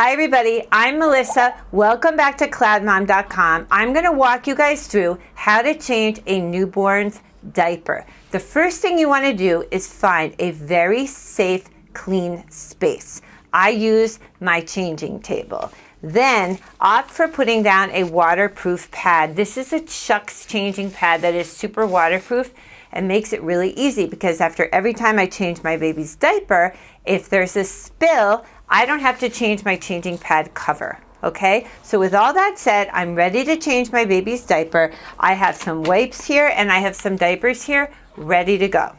Hi everybody, I'm Melissa. Welcome back to cloudmom.com. I'm going to walk you guys through how to change a newborn's diaper. The first thing you want to do is find a very safe, clean space. I use my changing table. Then opt for putting down a waterproof pad. This is a Chux changing pad that is super waterproof and makes it really easy because after every time I change my baby's diaper, if there's a spill, I don't have to change my changing pad cover. Okay, so with all that said, I'm ready to change my baby's diaper. I have some wipes here and I have some diapers here ready to go.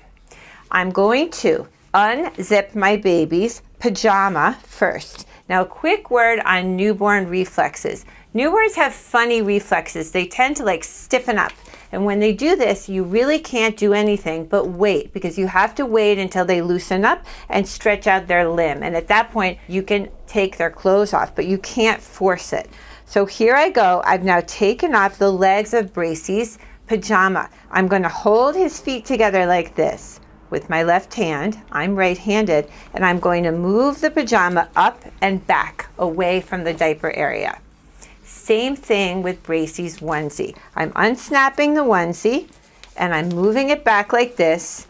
I'm going to unzip my baby's pajama first. Now, a quick word on newborn reflexes. Newborns have funny reflexes. They tend to like stiffen up. And when they do this, you really can't do anything but wait because you have to wait until they loosen up and stretch out their limb. And at that point, you can take their clothes off, but you can't force it. So here I go. I've now taken off the legs of Bracey's pajama. I'm going to hold his feet together like this with my left hand. I'm right-handed, and I'm going to move the pajama up and back away from the diaper area. Same thing with Bracey's onesie. I'm unsnapping the onesie and I'm moving it back like this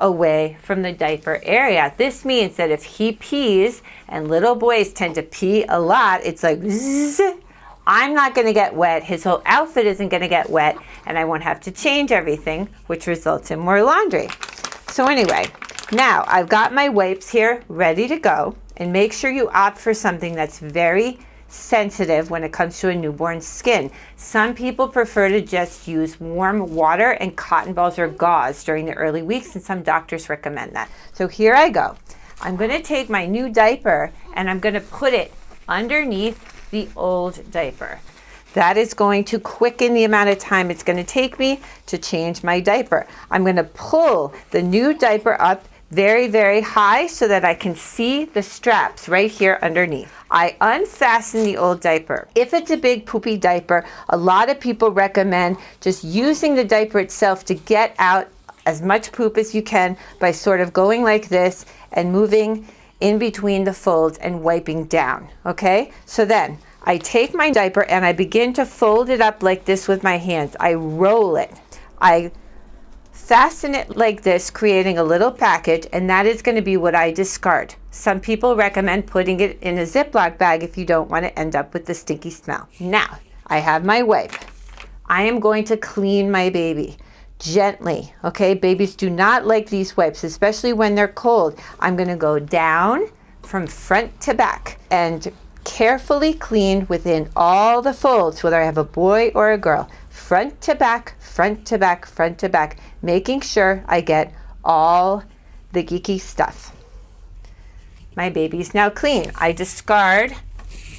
away from the diaper area. This means that if he pees, and little boys tend to pee a lot, it's like zzz, I'm not going to get wet. His whole outfit isn't going to get wet, and I won't have to change everything, which results in more laundry. So anyway, now I've got my wipes here ready to go, and make sure you opt for something that's very sensitive when it comes to a newborn skin. Some people prefer to just use warm water and cotton balls or gauze during the early weeks, and some doctors recommend that. So here I go. I'm going to take my new diaper and I'm going to put it underneath the old diaper. That is going to quicken the amount of time it's going to take me to change my diaper. I'm going to pull the new diaper up very, very high so that I can see the straps right here underneath. I unfasten the old diaper. If it's a big poopy diaper, a lot of people recommend just using the diaper itself to get out as much poop as you can by sort of going like this and moving in between the folds and wiping down, okay? So then I take my diaper and I begin to fold it up like this with my hands. I roll it. I fasten it like this, creating a little package, and that is going to be what I discard. Some people recommend putting it in a Ziploc bag if you don't want to end up with the stinky smell. Now, I have my wipe. I am going to clean my baby gently, okay? Babies do not like these wipes, especially when they're cold. I'm going to go down from front to back and carefully clean within all the folds, whether I have a boy or a girl front to back, front to back, front to back, making sure I get all the geeky stuff. My baby's now clean. I discard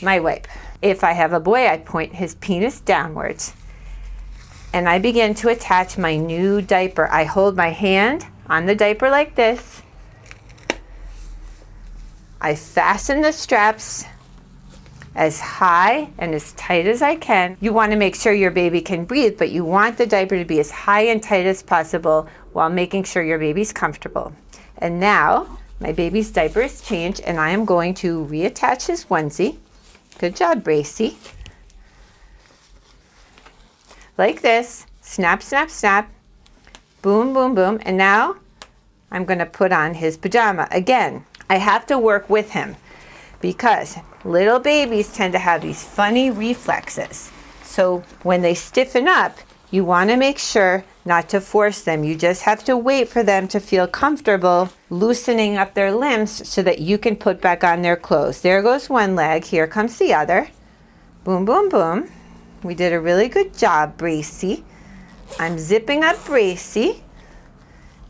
my wipe. If I have a boy, I point his penis downwards and I begin to attach my new diaper. I hold my hand on the diaper like this. I fasten the straps as high and as tight as I can. You want to make sure your baby can breathe, but you want the diaper to be as high and tight as possible while making sure your baby's comfortable. And now my baby's diaper is changed and I am going to reattach his onesie. Good job, Bracey. Like this, snap, snap, snap, boom, boom, boom. And now I'm gonna put on his pajama. Again, I have to work with him because little babies tend to have these funny reflexes. So when they stiffen up, you want to make sure not to force them. You just have to wait for them to feel comfortable loosening up their limbs so that you can put back on their clothes. There goes one leg. Here comes the other. Boom, boom, boom. We did a really good job, Bracey. I'm zipping up Bracey.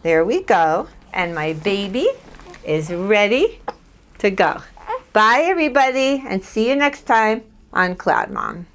There we go. And my baby is ready to go. Bye, everybody, and see you next time on Cloud Mom.